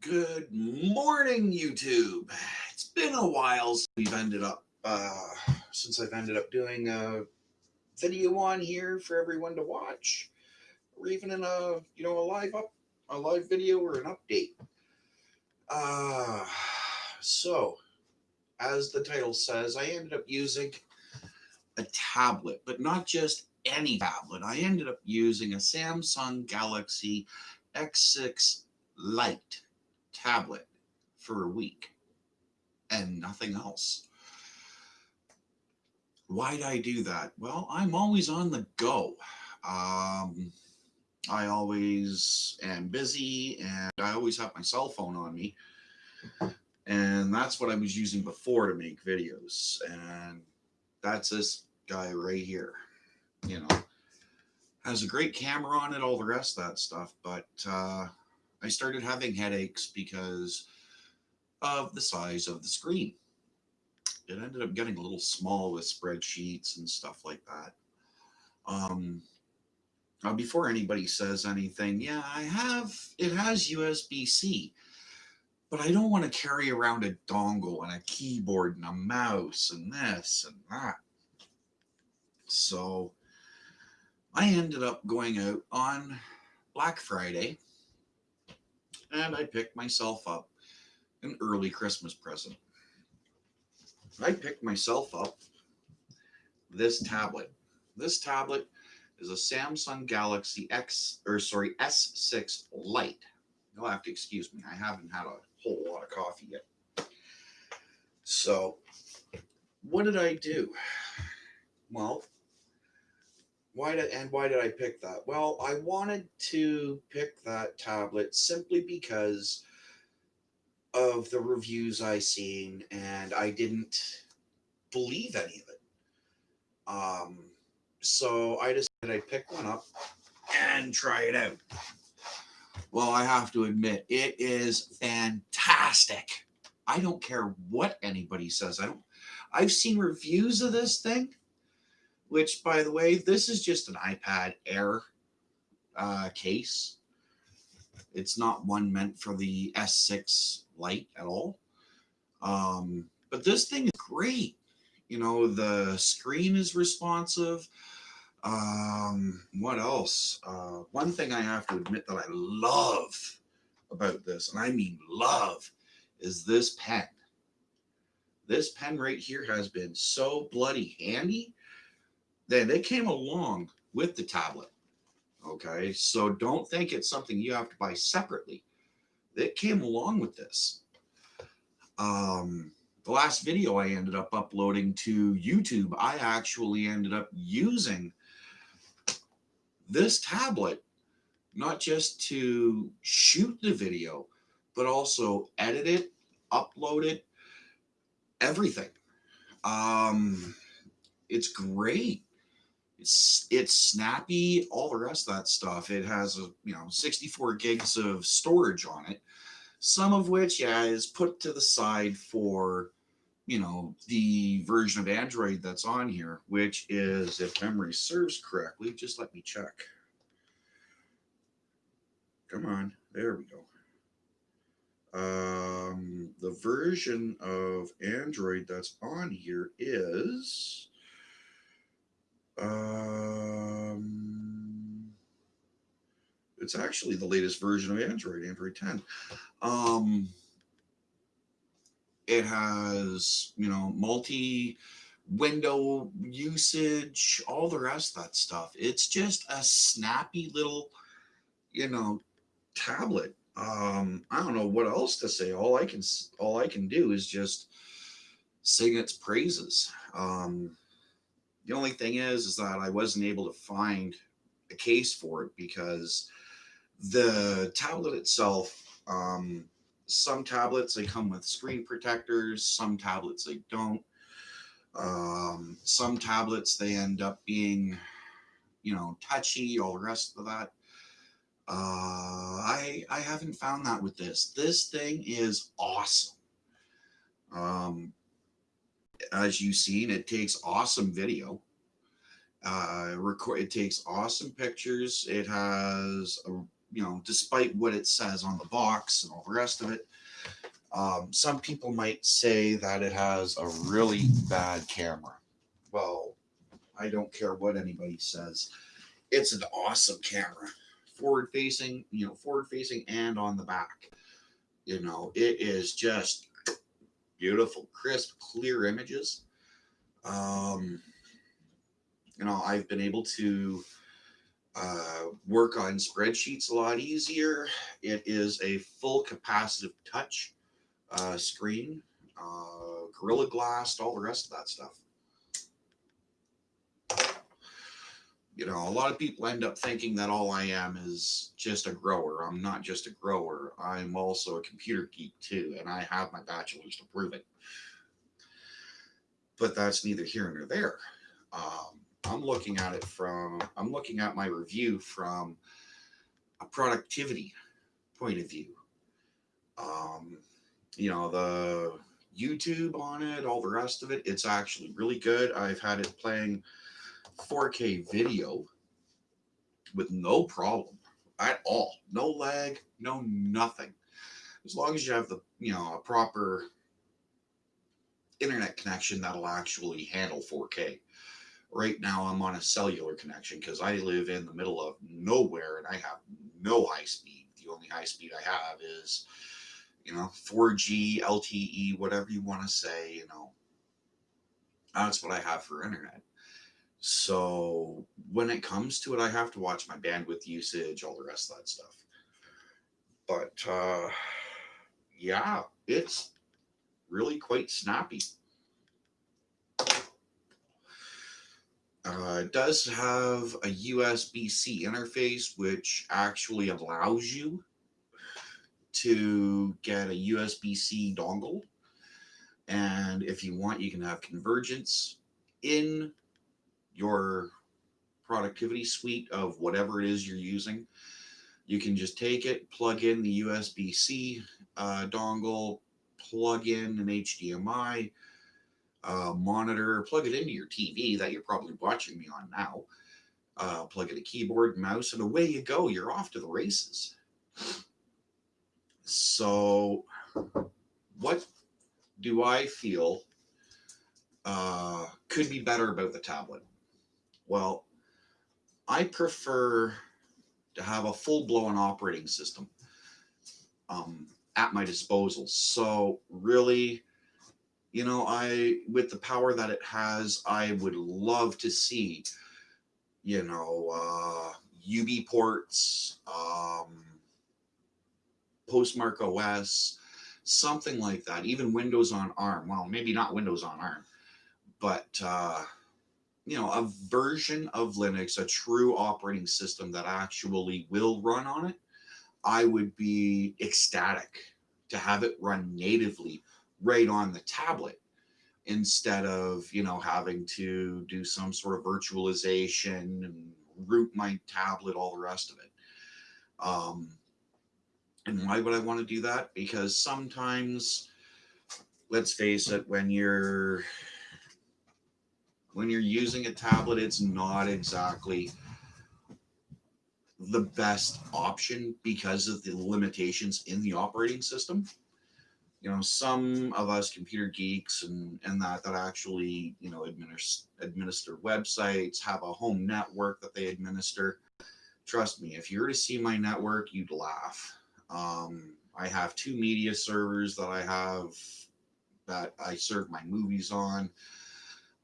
Good morning, YouTube. It's been a while since we've ended up, uh, since I've ended up doing a video on here for everyone to watch, or even in a, you know, a live up, a live video or an update. Uh, so, as the title says, I ended up using a tablet, but not just any tablet. I ended up using a Samsung Galaxy X6 Lite tablet for a week and nothing else. Why'd I do that? Well, I'm always on the go. Um, I always am busy and I always have my cell phone on me. And that's what I was using before to make videos. And that's this guy right here. You know, has a great camera on it, all the rest of that stuff. But uh, I started having headaches because of the size of the screen. It ended up getting a little small with spreadsheets and stuff like that. Um, uh, before anybody says anything, yeah, I have, it has USB-C, but I don't want to carry around a dongle and a keyboard and a mouse and this and that. So I ended up going out on Black Friday and I picked myself up an early Christmas present. I picked myself up this tablet. This tablet is a Samsung Galaxy X, or sorry, S6 Lite. You'll have to excuse me. I haven't had a whole lot of coffee yet. So what did I do? Well, why did and why did I pick that? Well, I wanted to pick that tablet simply because of the reviews I seen and I didn't believe any of it. Um, so I decided I'd pick one up and try it out. Well, I have to admit, it is fantastic. I don't care what anybody says. I don't I've seen reviews of this thing which by the way, this is just an iPad Air uh, case. It's not one meant for the S6 Lite at all. Um, but this thing is great. You know, the screen is responsive. Um, what else? Uh, one thing I have to admit that I love about this, and I mean love, is this pen. This pen right here has been so bloody handy they, they came along with the tablet. Okay, so don't think it's something you have to buy separately. It came along with this. Um, the last video I ended up uploading to YouTube, I actually ended up using this tablet, not just to shoot the video, but also edit it, upload it, everything. Um, it's great. It's it's snappy, all the rest of that stuff. It has a you know 64 gigs of storage on it, some of which yeah is put to the side for you know the version of Android that's on here, which is if memory serves correctly. Just let me check. Come on, there we go. Um, the version of Android that's on here is um, it's actually the latest version of Android, Android 10. Um, it has, you know, multi window usage, all the rest of that stuff. It's just a snappy little, you know, tablet. Um, I don't know what else to say. All I can, all I can do is just sing its praises. Um, the only thing is, is that I wasn't able to find a case for it because the tablet itself, um, some tablets, they come with screen protectors. Some tablets, they don't. Um, some tablets, they end up being, you know, touchy, all the rest of that. Uh, I, I haven't found that with this. This thing is awesome. Um, as you've seen, it takes awesome video. Uh, record. It takes awesome pictures. It has a you know, despite what it says on the box and all the rest of it, um, some people might say that it has a really bad camera. Well, I don't care what anybody says. It's an awesome camera. Forward facing, you know, forward facing and on the back. You know, it is just beautiful, crisp, clear images. Um, you know, I've been able to uh, work on spreadsheets a lot easier. It is a full capacitive touch uh, screen, uh, Gorilla Glass, all the rest of that stuff. You know, a lot of people end up thinking that all I am is just a grower. I'm not just a grower. I'm also a computer geek too, and I have my bachelor's to prove it. But that's neither here nor there. Um, I'm looking at it from, I'm looking at my review from a productivity point of view. Um, you know, the YouTube on it, all the rest of it, it's actually really good. I've had it playing 4K video with no problem at all. No lag, no nothing. As long as you have the, you know, a proper internet connection that'll actually handle 4K. Right now I'm on a cellular connection because I live in the middle of nowhere and I have no high speed. The only high speed I have is you know, 4G, LTE, whatever you want to say, you know, that's what I have for internet. So when it comes to it, I have to watch my bandwidth usage, all the rest of that stuff. But uh, yeah, it's really quite snappy. Uh, it does have a USB-C interface, which actually allows you to get a USB-C dongle. And if you want, you can have convergence in your productivity suite of whatever it is you're using. You can just take it, plug in the USB-C uh, dongle, plug in an HDMI uh, monitor, plug it into your TV that you're probably watching me on now, uh, plug in a keyboard, mouse, and away you go. You're off to the races. So, what do I feel uh, could be better about the tablet? Well, I prefer to have a full-blown operating system um, at my disposal. So really, you know, I with the power that it has, I would love to see, you know, uh, UBports, um, postmarketOS, something like that. Even Windows on ARM. Well, maybe not Windows on ARM, but uh, you know, a version of Linux, a true operating system that actually will run on it. I would be ecstatic to have it run natively right on the tablet instead of you know having to do some sort of virtualization and root my tablet all the rest of it um, and why would I want to do that? Because sometimes, let's face it, when you're when you're using a tablet, it's not exactly the best option because of the limitations in the operating system. You know, some of us computer geeks and, and that that actually, you know, administer administer websites, have a home network that they administer. Trust me, if you were to see my network, you'd laugh um, I have two media servers that I have that I serve my movies on,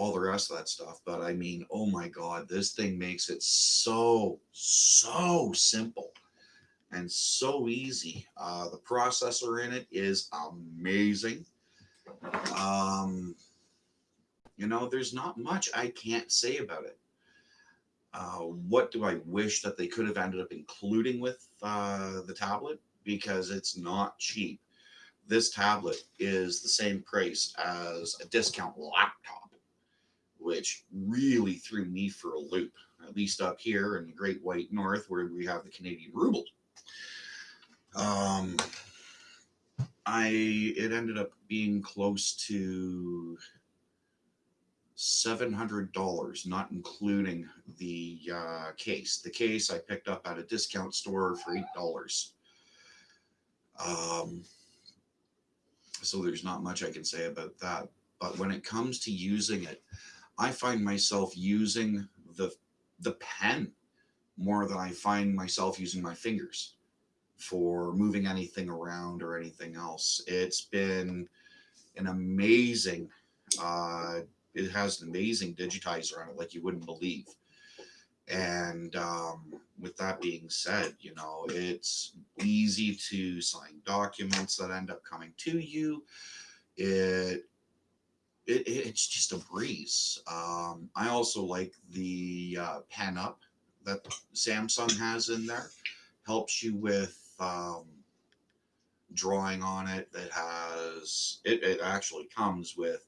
all the rest of that stuff. But I mean, oh my God, this thing makes it so, so simple and so easy. Uh, the processor in it is amazing. Um, you know, there's not much I can't say about it. Uh, what do I wish that they could have ended up including with uh, the tablet? because it's not cheap. This tablet is the same price as a discount laptop, which really threw me for a loop, at least up here in the Great White North where we have the Canadian ruble. Um, I it ended up being close to $700, not including the uh, case. The case I picked up at a discount store for $8. Um, so there's not much I can say about that. But when it comes to using it, I find myself using the the pen more than I find myself using my fingers for moving anything around or anything else. It's been an amazing uh, it has an amazing digitizer on it like you wouldn't believe and um, with that being said you know it's easy to sign documents that end up coming to you it, it it's just a breeze. Um, i also like the uh, PENUP that samsung has in there. Helps you with um, drawing on it. That has it, it actually comes with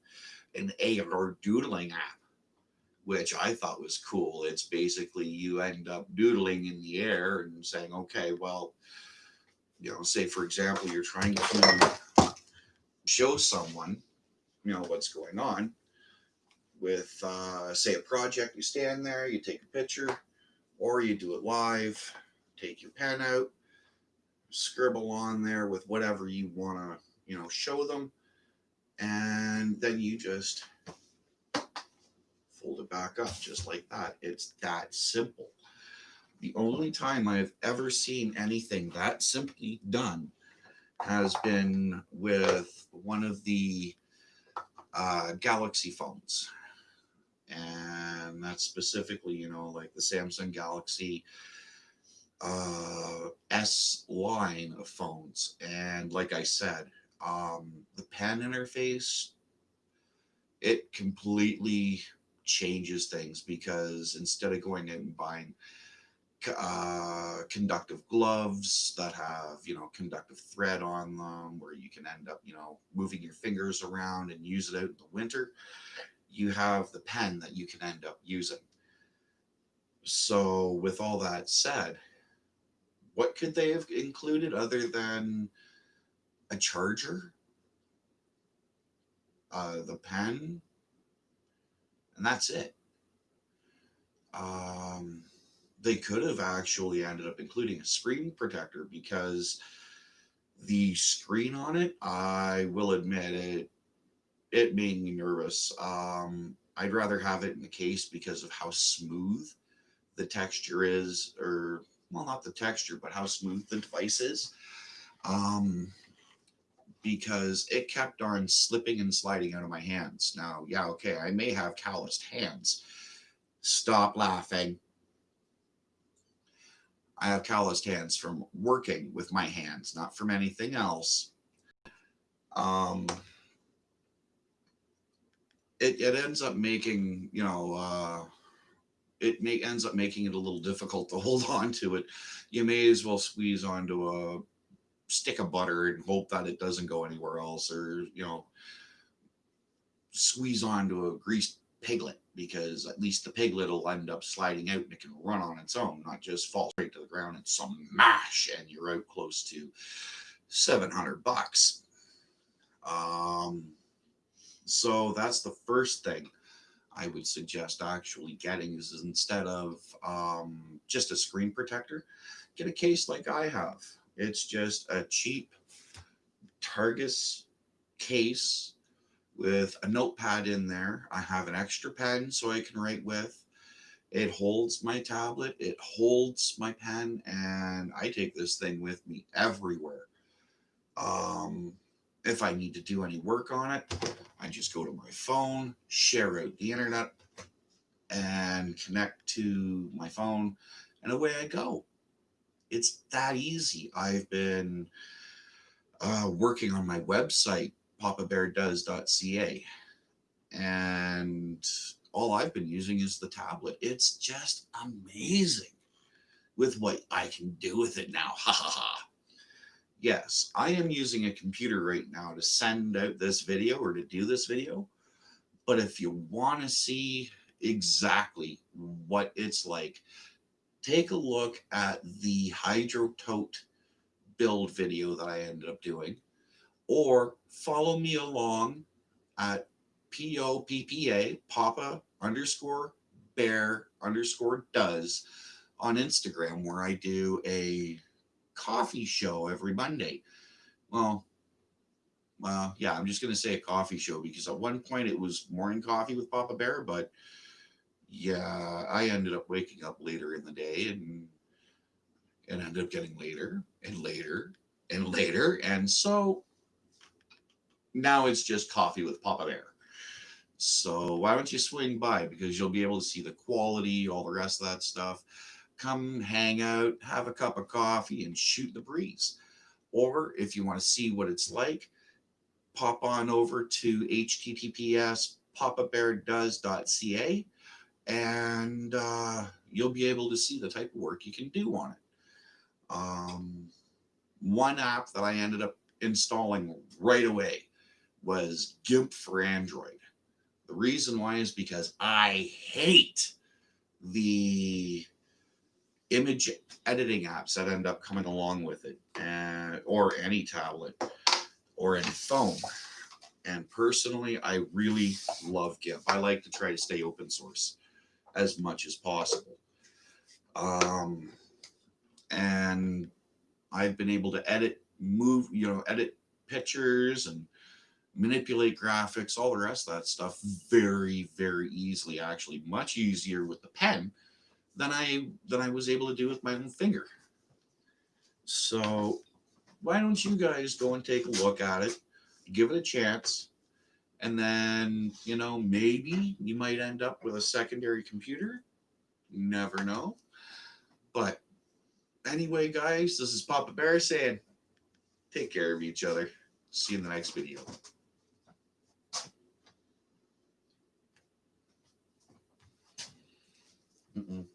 an AR doodling app, which I thought was cool. It's basically you end up doodling in the air and saying, okay, well, you know, say for example, you're trying to show someone, you know, what's going on with, uh, say, a project. You stand there, you take a picture, or you do it live, take your pen out, scribble on there with whatever you want to, you know, show them and then you just fold it back up just like that. It's that simple. The only time I've ever seen anything that simply done has been with one of the uh, Galaxy phones. And that's specifically, you know, like the Samsung Galaxy uh, S line of phones. And like I said, um, the pen interface, it completely changes things because instead of going out and buying uh, conductive gloves that have, you know, conductive thread on them where you can end up, you know, moving your fingers around and use it out in the winter, you have the pen that you can end up using. So with all that said, what could they have included other than a charger, uh, the pen, and that's it. Um, they could have actually ended up including a screen protector because the screen on it, I will admit it, it made me nervous. Um, I'd rather have it in the case because of how smooth the texture is, or well, not the texture, but how smooth the device is. Um, because it kept on slipping and sliding out of my hands. Now, yeah, okay, I may have calloused hands. Stop laughing. I have calloused hands from working with my hands, not from anything else. Um, it, it ends up making, you know, uh, it may, ends up making it a little difficult to hold on to it. You may as well squeeze onto a stick of butter and hope that it doesn't go anywhere else or, you know, squeeze onto a greased piglet because at least the piglet will end up sliding out and it can run on its own, not just fall straight to the ground and smash and you're out close to 700 bucks. Um, so that's the first thing I would suggest actually getting is instead of um, just a screen protector, get a case like I have. It's just a cheap Targus case with a notepad in there. I have an extra pen so I can write with. It holds my tablet, it holds my pen, and I take this thing with me everywhere. Um, if I need to do any work on it, I just go to my phone, share out the internet, and connect to my phone, and away I go. It's that easy. I've been uh, working on my website, papabeardoes.ca, and all I've been using is the tablet. It's just amazing with what I can do with it now. Ha ha ha. Yes, I am using a computer right now to send out this video or to do this video. But if you want to see exactly what it's like take a look at the Hydro Tote build video that I ended up doing, or follow me along at P O P P A, Papa underscore bear underscore does on Instagram, where I do a coffee show every Monday. Well, well, yeah, I'm just going to say a coffee show because at one point it was morning coffee with Papa Bear, but yeah, I ended up waking up later in the day and and ended up getting later and later and later. And so now it's just coffee with Papa Bear. So why don't you swing by because you'll be able to see the quality, all the rest of that stuff. Come hang out, have a cup of coffee, and shoot the breeze. Or if you want to see what it's like, pop on over to https papabeardoes.ca and uh, you'll be able to see the type of work you can do on it. Um, one app that I ended up installing right away was GIMP for Android. The reason why is because I hate the image editing apps that end up coming along with it, and, or any tablet or any phone. And personally, I really love GIMP. I like to try to stay open source as much as possible. Um, and I've been able to edit, move, you know, edit pictures and manipulate graphics, all the rest of that stuff very, very easily. Actually, much easier with the pen than I than I was able to do with my own finger. So why don't you guys go and take a look at it, give it a chance, and then you know maybe you might end up with a secondary computer. You never know. But anyway, guys, this is Papa Bear saying, take care of each other. See you in the next video. Mm-mm.